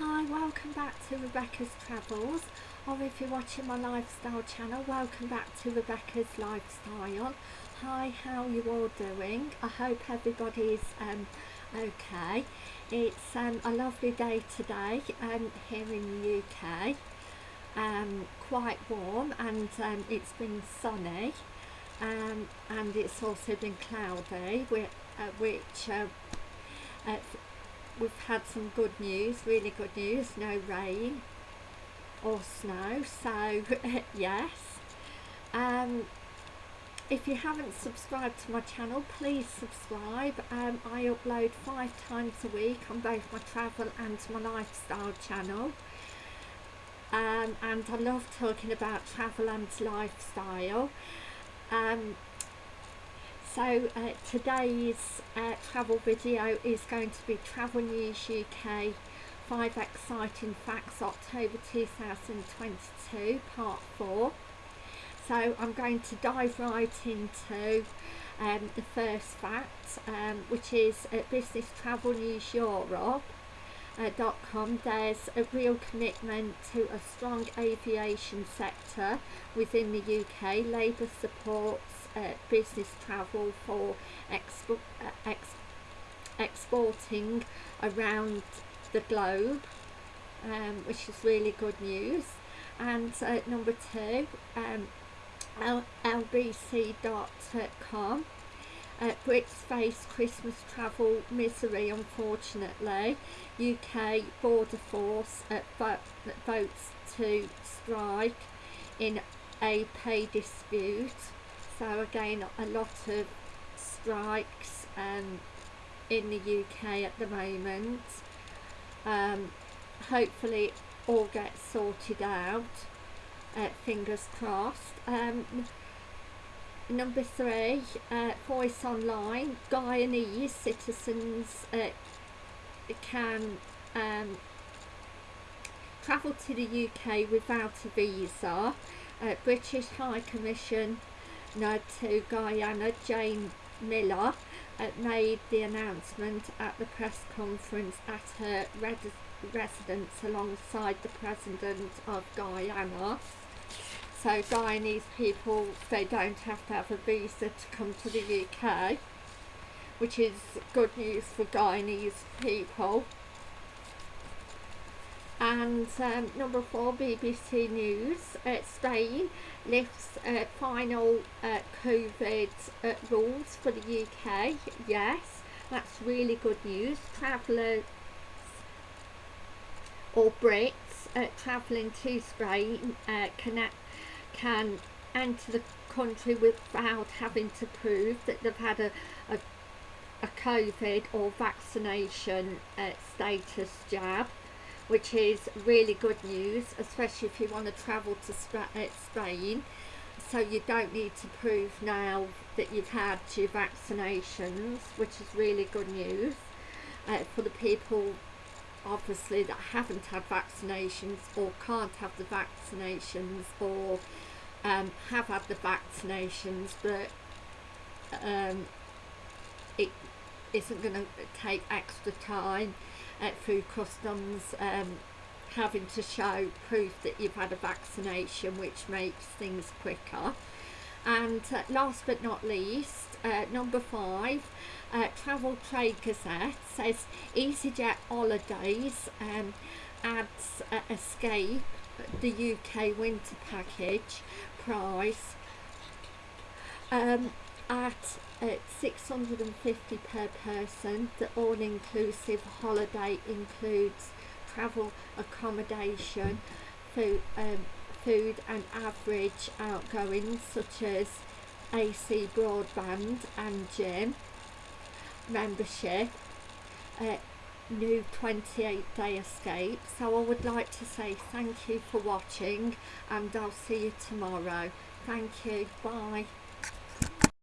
Hi, welcome back to Rebecca's Travels, or if you're watching my lifestyle channel, welcome back to Rebecca's Lifestyle. Hi, how you all doing? I hope everybody's um, okay. It's um, a lovely day today um, here in the UK, um, quite warm and um, it's been sunny um, and it's also been cloudy, which, uh, which uh, uh, we've had some good news, really good news, no rain or snow, so yes. Um, if you haven't subscribed to my channel, please subscribe. Um, I upload five times a week on both my travel and my lifestyle channel. Um, and I love talking about travel and lifestyle. Um, so uh, today's uh, travel video is going to be Travel News UK 5 Exciting Facts October 2022 Part 4. So I'm going to dive right into um, the first fact um, which is at Business Travel News Europe uh, .com there's a real commitment to a strong aviation sector within the UK. Labour supports uh, business travel for expo uh, ex exporting around the globe um, which is really good news. And uh, number two um, lbc.com uh, Brits face Christmas travel misery unfortunately. UK border force uh, votes to strike in a pay dispute so again a lot of strikes um, in the UK at the moment. Um, hopefully all gets sorted out uh, fingers crossed. Um, number three uh, voice online Guyanese citizens uh, can um, travel to the UK without a visa. Uh, British High Commission to Guyana, Jane Miller, uh, made the announcement at the press conference at her residence alongside the President of Guyana. So Guyanese people, they don't have to have a visa to come to the UK, which is good news for Guyanese people and um, number four BBC News. Uh, Spain lifts uh, final uh, COVID uh, rules for the UK yes that's really good news. Travellers or Brits uh, travelling to Spain uh, can, can enter the country without having to prove that they've had a, a, a COVID or vaccination status jab which is really good news especially if you want to travel to uh, Spain. So you don't need to prove now that you've had your vaccinations which is really good news. Uh, for the people obviously that haven't had vaccinations or can't have the vaccinations or um, have had the vaccinations but um, it isn't going to take extra time uh, through customs um, having to show proof that you've had a vaccination which makes things quicker. And uh, last but not least uh, number five uh, Travel Trade Gazette says EasyJet Holidays um, adds Escape the UK winter package price. Um, at at 650 per person. The all-inclusive holiday includes travel accommodation food um, food and average outgoings such as AC broadband and gym membership. Uh, new 28 day escape. So I would like to say thank you for watching and I'll see you tomorrow. Thank you. Bye